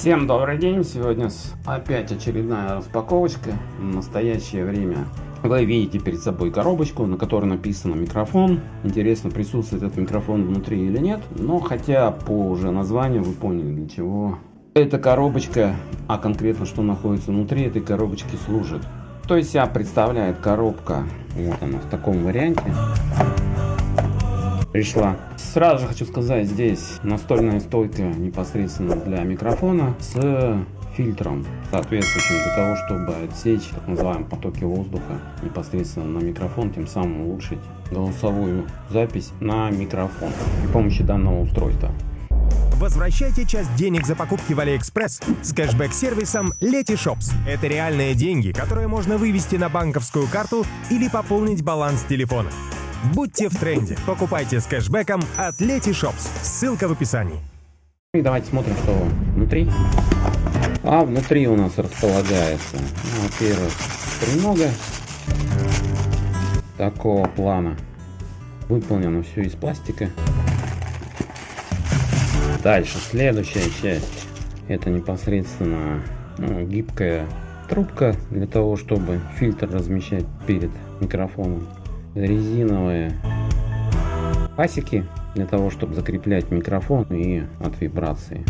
Всем добрый день! Сегодня опять очередная распаковочка. В настоящее время вы видите перед собой коробочку, на которой написано микрофон. Интересно, присутствует этот микрофон внутри или нет. Но хотя по уже названию вы поняли для чего эта коробочка, а конкретно что находится внутри этой коробочки служит. То есть себя представляет коробка, вот она в таком варианте пришла. Сразу же хочу сказать, здесь настольная стойка непосредственно для микрофона с фильтром соответствующим для того, чтобы отсечь так называемые потоки воздуха непосредственно на микрофон, тем самым улучшить голосовую запись на микрофон при помощи данного устройства. Возвращайте часть денег за покупки в AliExpress с кэшбэк-сервисом Letyshops. Это реальные деньги, которые можно вывести на банковскую карту или пополнить баланс телефона. Будьте в тренде. Покупайте с кэшбэком от Letyshops. Ссылка в описании. И давайте смотрим, что внутри. А внутри у нас располагается, ну, во-первых, тренога такого плана. Выполнено все из пластика. Дальше, следующая часть. Это непосредственно ну, гибкая трубка для того, чтобы фильтр размещать перед микрофоном резиновые пасеки для того, чтобы закреплять микрофон и от вибрации.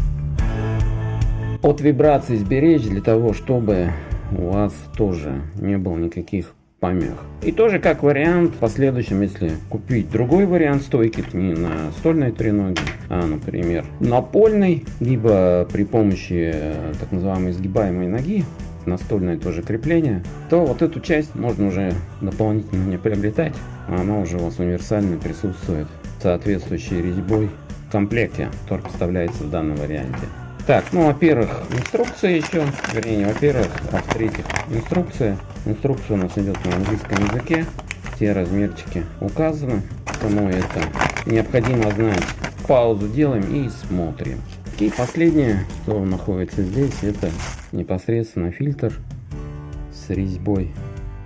От вибрации сберечь для того, чтобы у вас тоже не было никаких помех. И тоже как вариант, в последующем, если купить другой вариант стойки, не на стольной треноге, а, например, напольной, либо при помощи э, так называемой сгибаемой ноги, настольное тоже крепление, то вот эту часть можно уже дополнительно не приобретать. А она уже у вас универсально присутствует соответствующей резьбой в комплекте, который поставляется в данном варианте. Так, ну, во-первых, инструкция еще, вернее, во-первых, а в-третьих, инструкция. Инструкция у нас идет на английском языке, все размерчики указаны, кому это необходимо знать. Паузу делаем и смотрим. И последнее, что находится здесь, это непосредственно фильтр с резьбой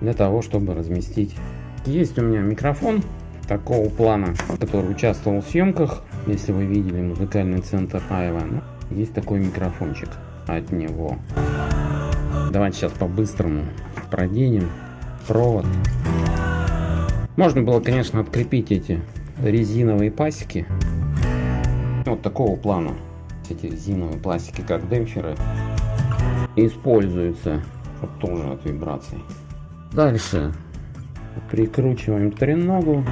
для того, чтобы разместить. Есть у меня микрофон такого плана, который участвовал в съемках. Если вы видели музыкальный центр Айва, ну, есть такой микрофончик от него. Давайте сейчас по-быстрому проденем провод. Можно было, конечно, открепить эти резиновые пасеки вот такого плана эти резиновые пластики как демпферы используются. Вот тоже от вибраций. Дальше. Прикручиваем треногу.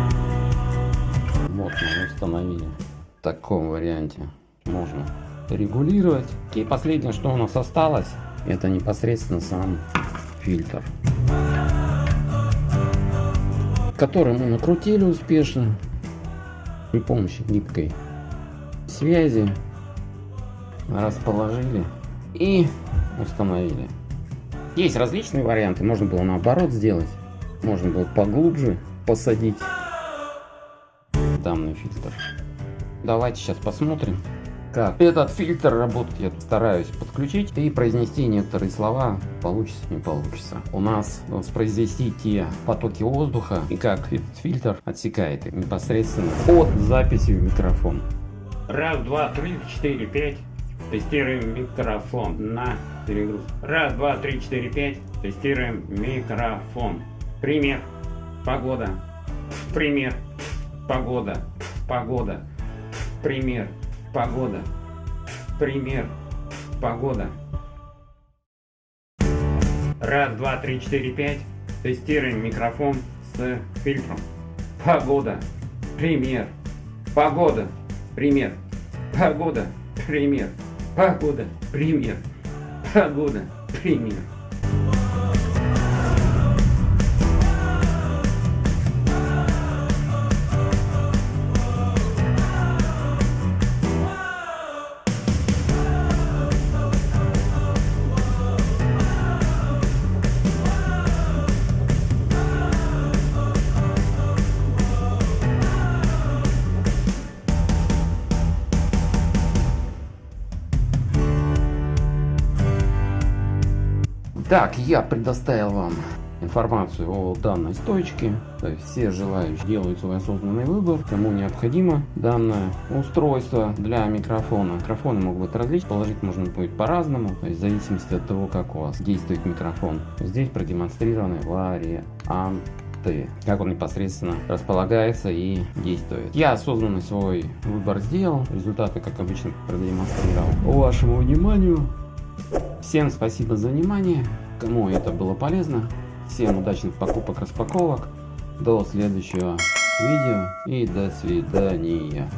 Вот мы установили. В таком варианте можно регулировать. И последнее что у нас осталось это непосредственно сам фильтр который мы накрутили успешно при помощи гибкой связи расположили и установили. Есть различные варианты, можно было наоборот сделать, можно было поглубже посадить данный фильтр. Давайте сейчас посмотрим, как этот фильтр работает. Я стараюсь подключить и произнести некоторые слова, получится не получится. У нас воспроизвести те потоки воздуха и как этот фильтр отсекает непосредственно от записи в микрофон. Раз, два, три, четыре, пять. Тестируем микрофон на перегруз. Раз, два, три, четыре, пять. Тестируем микрофон. Пример. Погода. Пример. Погода. Погода. Пример. Погода. Пример. Погода. Раз, два, три, четыре, пять. Тестируем микрофон с фильтром. Погода. Пример. Погода. Пример. Погода. Пример. Погода. Пример. Погода. Пример. Так, я предоставил вам информацию о данной стоечке. Все желающие делают свой осознанный выбор, кому необходимо данное устройство для микрофона. Микрофоны могут быть различны, положить можно будет по-разному, то есть в зависимости от того, как у вас действует микрофон. Здесь продемонстрированы варианты как он непосредственно располагается и действует. Я осознанно свой выбор сделал, результаты, как обычно, продемонстрировал. Вашему вниманию. Всем спасибо за внимание, кому это было полезно. Всем удачных покупок, распаковок. До следующего видео и до свидания.